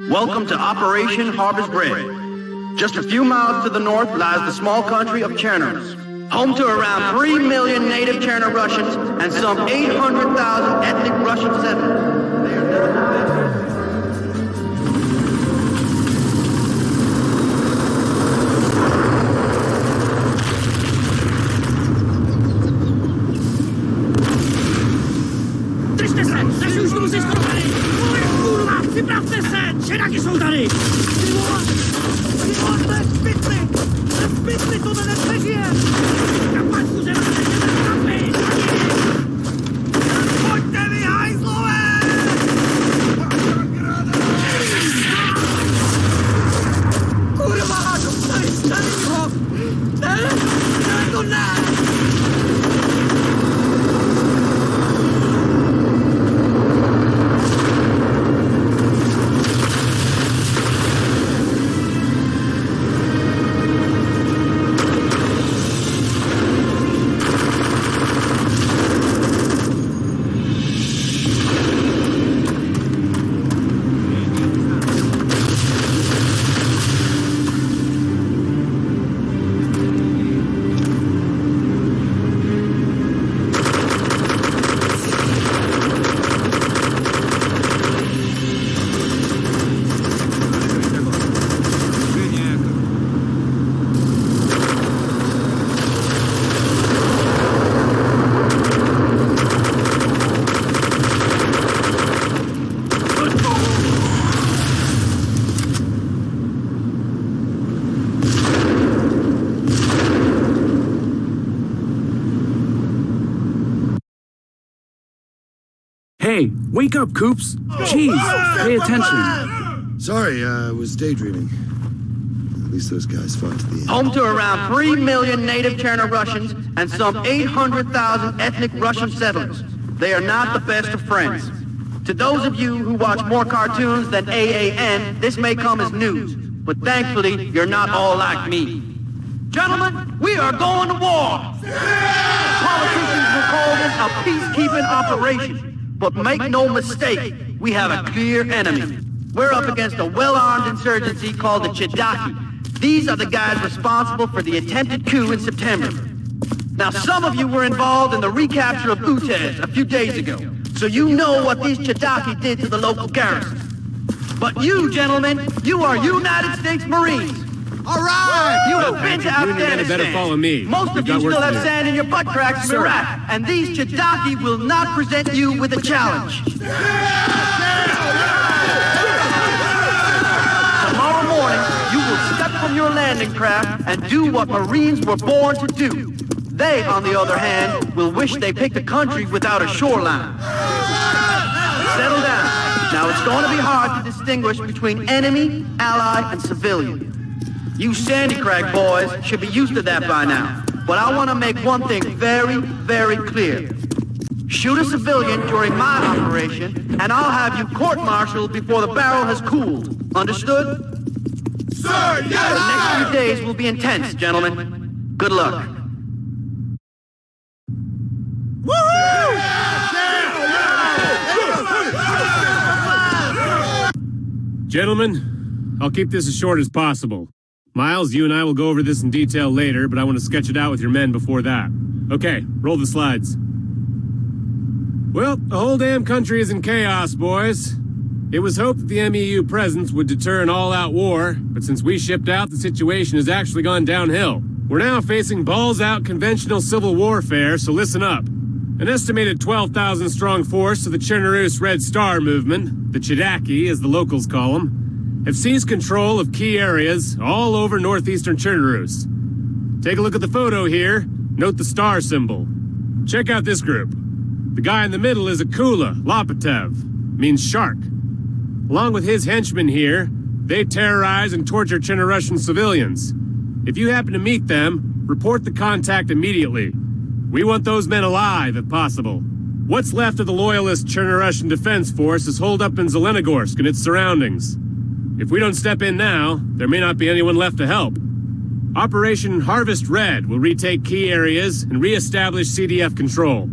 Welcome to Operation Harvest Red. Just a few miles to the north lies the small country of Chernarus, home to around 3 million native Chernarussians and some 800,000 ethnic Russian settlers. けなきそうだね Hey, wake up, Coops! Jeez, pay attention. Sorry, uh, I was daydreaming. At least those guys fought to the end. Home to around 3 million native Chernarussians and some 800,000 ethnic Russian settlers. They are not the best of friends. To those of you who watch more cartoons than AAN, this may come as news, but thankfully, you're not all like me. Gentlemen, we are going to war! Politicians will call this a peacekeeping operation. But make no mistake, we have a clear enemy. We're up against a well-armed insurgency called the Chedaki. These are the guys responsible for the attempted coup in September. Now, some of you were involved in the recapture of Utes a few days ago, so you know what these Chedaki did to the local garrison. But you, gentlemen, you are United States Marines. All right! You have been to You and your men Afghanistan. had better follow me. Most of you still have sand in your butt cracks from Iraq, and these Chedaki will not present you with a challenge. Tomorrow morning, you will step from your landing craft and do what Marines were born to do. They, on the other hand, will wish they picked a country without a shoreline. Settle down. Now, it's going to be hard to distinguish between enemy, ally, and civilian. You Sandy Crag boys should be used to that by now. But I want to make one thing very, very clear. Shoot a civilian during my operation, and I'll have you court-martialed before the barrel has cooled. Understood? Sir, yes, The next few days will be intense, gentlemen. Good luck. Gentlemen, I'll keep this as short as possible. Miles, you and I will go over this in detail later, but I want to sketch it out with your men before that. Okay, roll the slides. Well, the whole damn country is in chaos, boys. It was hoped that the MEU presence would deter an all-out war, but since we shipped out, the situation has actually gone downhill. We're now facing balls-out conventional civil warfare, so listen up. An estimated 12,000 strong force of the Chernarus Red Star movement, the Chedaki as the locals call them, have seized control of key areas all over northeastern Chernarus. Take a look at the photo here. Note the star symbol. Check out this group. The guy in the middle is Akula Lopatev, means shark. Along with his henchmen here, they terrorize and torture Chernarussian civilians. If you happen to meet them, report the contact immediately. We want those men alive, if possible. What's left of the loyalist Chernarussian Defense Force is holed up in Zelenogorsk and its surroundings. If we don't step in now, there may not be anyone left to help. Operation Harvest Red will retake key areas and re-establish CDF control.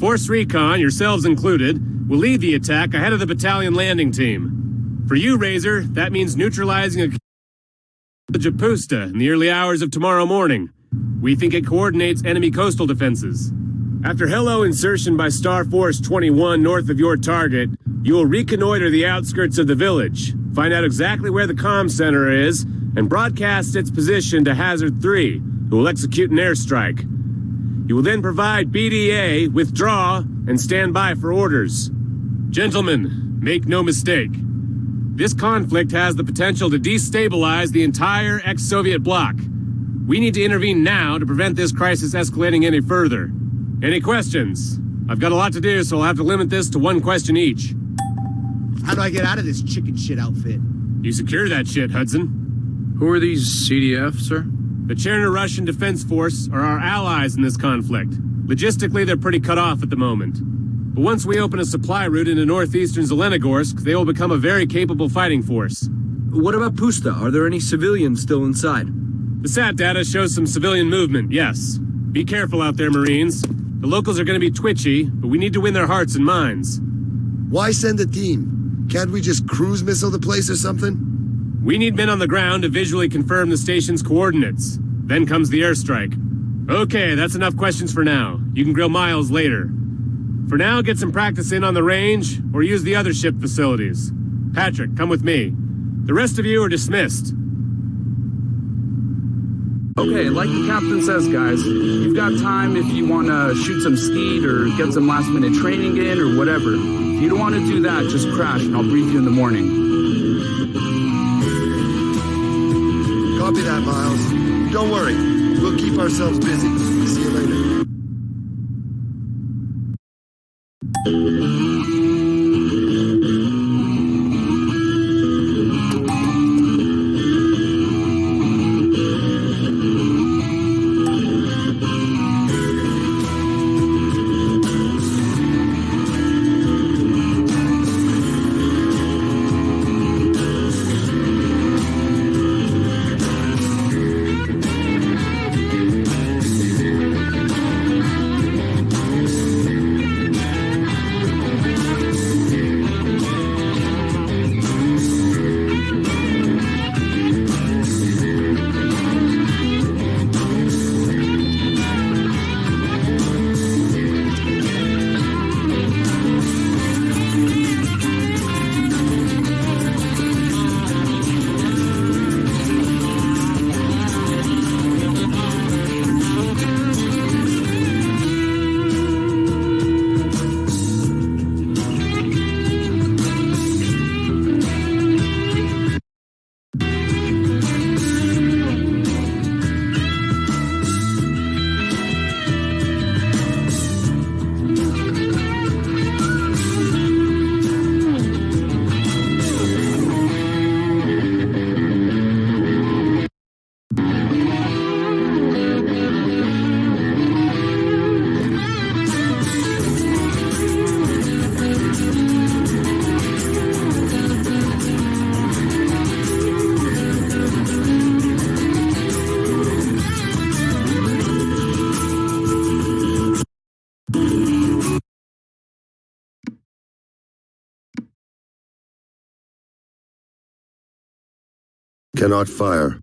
Force Recon, yourselves included, will lead the attack ahead of the battalion landing team. For you, Razor, that means neutralizing a village of Pusta in the early hours of tomorrow morning. We think it coordinates enemy coastal defenses. After helo insertion by Star Force 21 north of your target, you will reconnoiter the outskirts of the village, find out exactly where the comm center is, and broadcast its position to Hazard 3, who will execute an airstrike. You will then provide BDA, withdraw, and stand by for orders. Gentlemen, make no mistake. This conflict has the potential to destabilize the entire ex-Soviet bloc. We need to intervene now to prevent this crisis escalating any further. Any questions? I've got a lot to do, so I'll have to limit this to one question each. How do I get out of this chicken shit outfit? You secure that shit, Hudson. Who are these CDF, sir? The Chernarussian Defense Force are our allies in this conflict. Logistically, they're pretty cut off at the moment. But once we open a supply route into northeastern Zelenogorsk, they will become a very capable fighting force. What about Pusta? Are there any civilians still inside? The SAT data shows some civilian movement, yes. Be careful out there, Marines. The locals are going to be twitchy, but we need to win their hearts and minds. Why send a team? Can't we just cruise missile the place or something? We need men on the ground to visually confirm the station's coordinates. Then comes the airstrike. Okay, that's enough questions for now. You can grill Miles later. For now, get some practice in on the range, or use the other ship facilities. Patrick, come with me. The rest of you are dismissed. Okay, like the captain says, guys, you've got time if you want to shoot some skeet or get some last minute training in or whatever. If you don't want to do that, just crash and I'll brief you in the morning. Copy that, Miles. Don't worry. We'll keep ourselves busy. See you later. Cannot fire.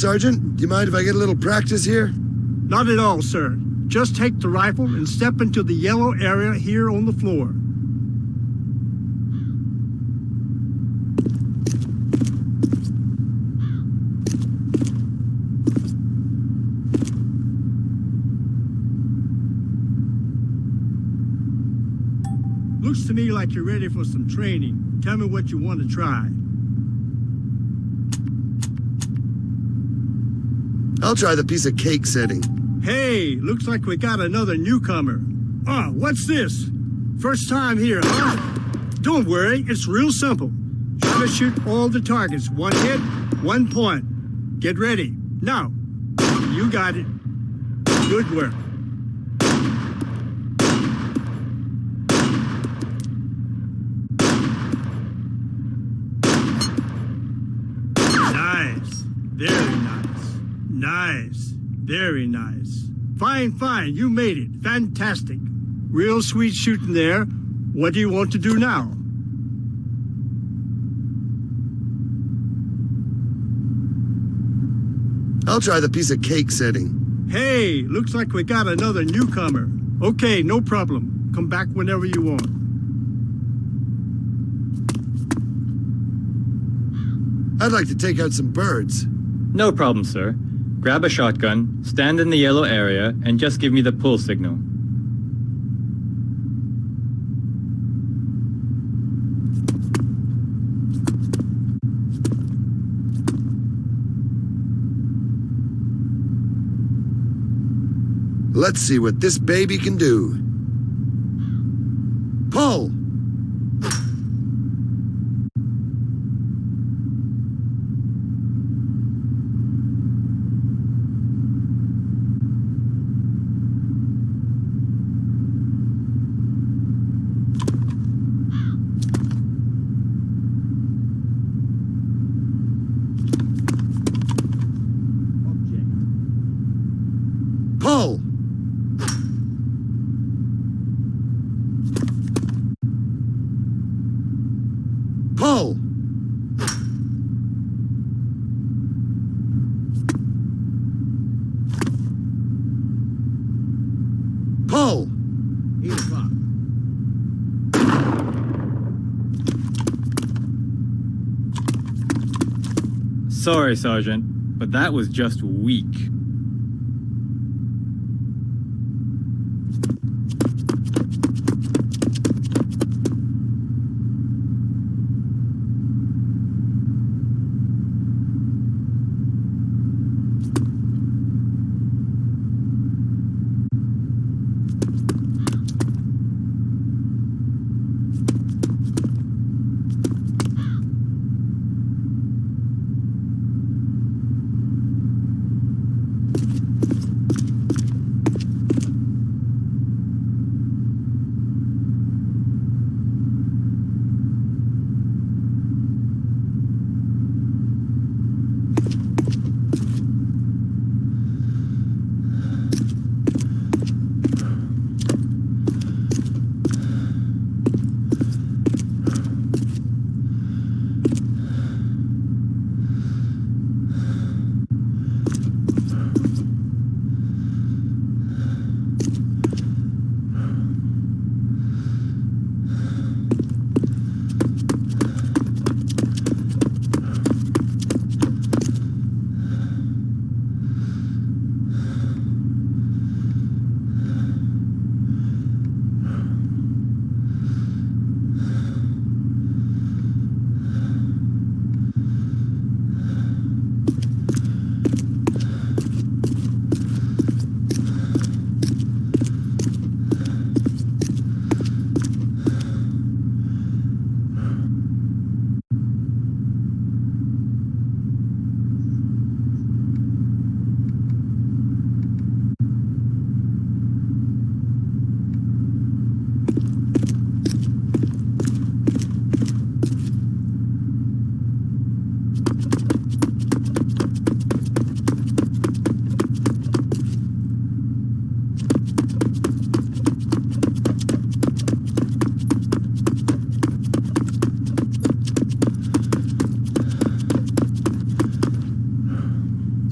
Sergeant. Do you mind if I get a little practice here? Not at all, sir. Just take the rifle and step into the yellow area here on the floor. Looks to me like you're ready for some training. Tell me what you want to try. I'll try the piece of cake setting. Hey, looks like we got another newcomer. Oh, what's this? First time here, huh? Don't worry, it's real simple. Try to shoot all the targets. One hit, one point. Get ready. Now, you got it. Good work. Nice. Very nice. Nice. Very nice. Fine, fine. You made it. Fantastic. Real sweet shooting there. What do you want to do now? I'll try the piece of cake setting. Hey, looks like we got another newcomer. Okay, no problem. Come back whenever you want. I'd like to take out some birds. No problem, sir. Grab a shotgun, stand in the yellow area, and just give me the pull signal. Let's see what this baby can do. Pull! Pull! Pull! Pull! Eight o'clock. Sorry, Sergeant, but that was just weak.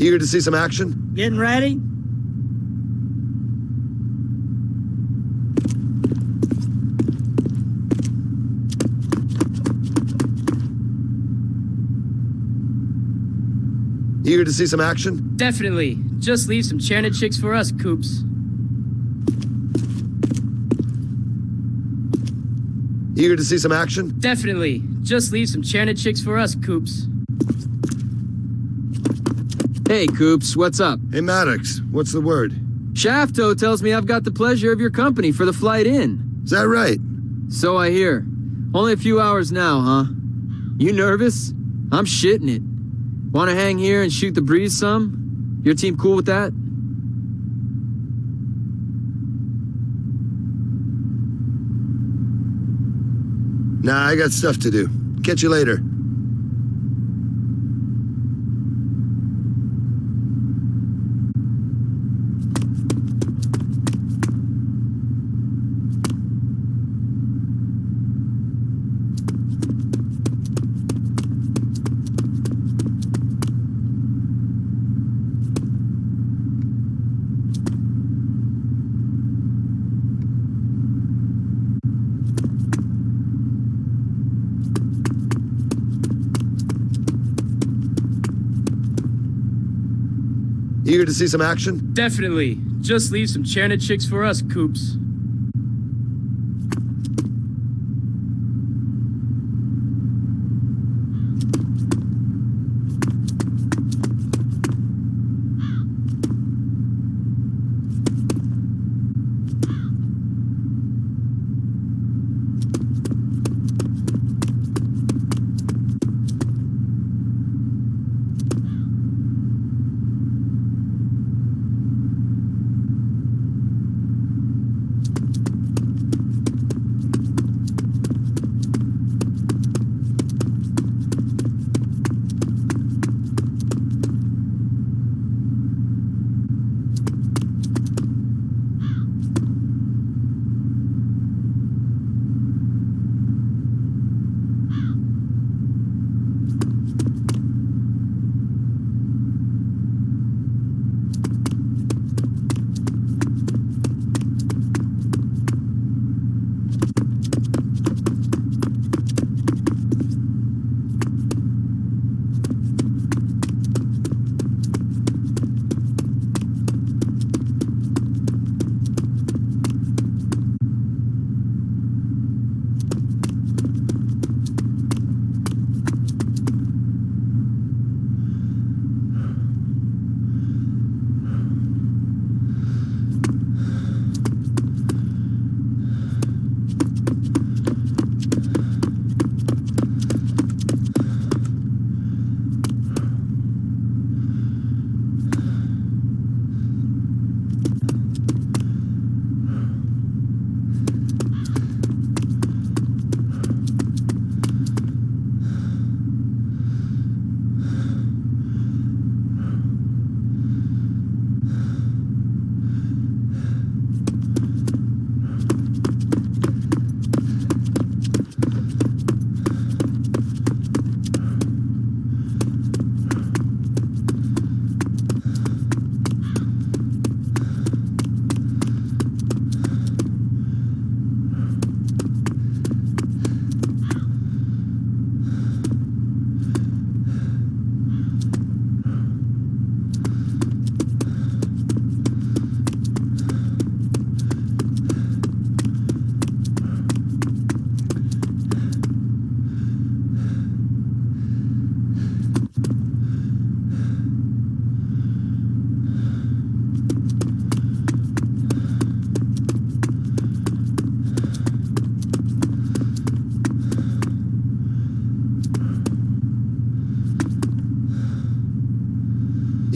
Eager to see some action? Getting ready? Eager to see some action? Definitely. Just leave some Chanted chicks for us, Coops. Eager to see some action? Definitely. Just leave some Chanted chicks for us, Coops. Hey, Coops, what's up? Hey, Maddox, what's the word? Shafto tells me I've got the pleasure of your company for the flight in. Is that right? So I hear. Only a few hours now, huh? You nervous? I'm shitting it. Want to hang here and shoot the breeze some? Your team cool with that? Nah, I got stuff to do. Catch you later. Eager to see some action? Definitely. Just leave some Chanted chicks for us, Coops.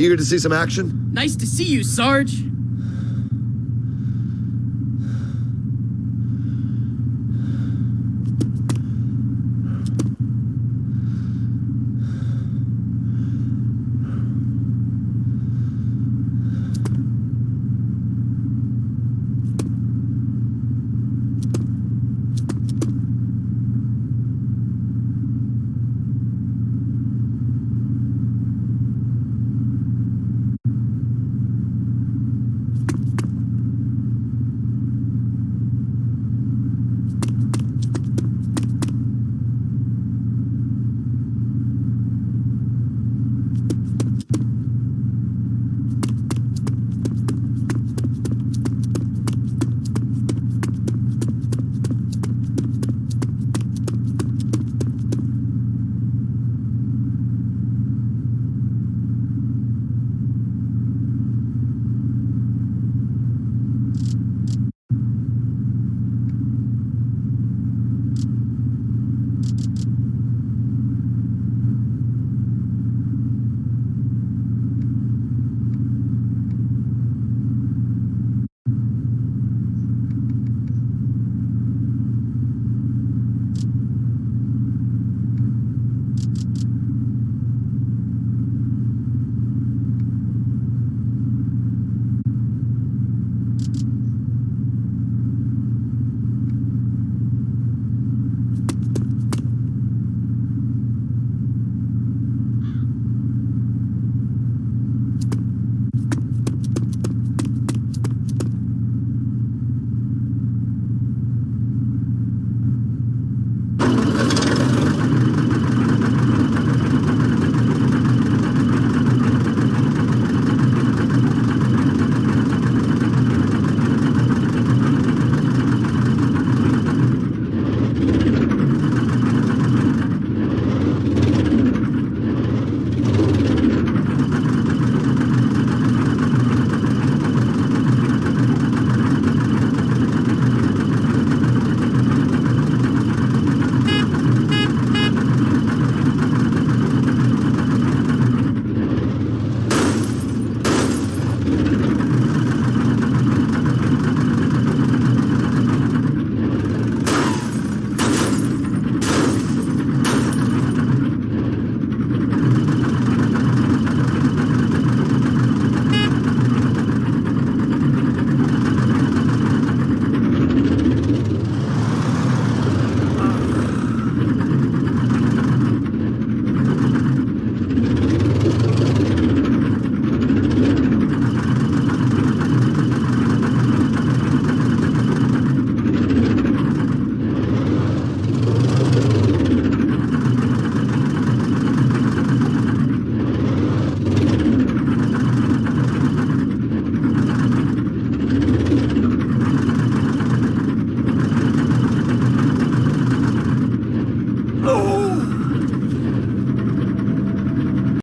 Eager to see some action? Nice to see you, Sarge.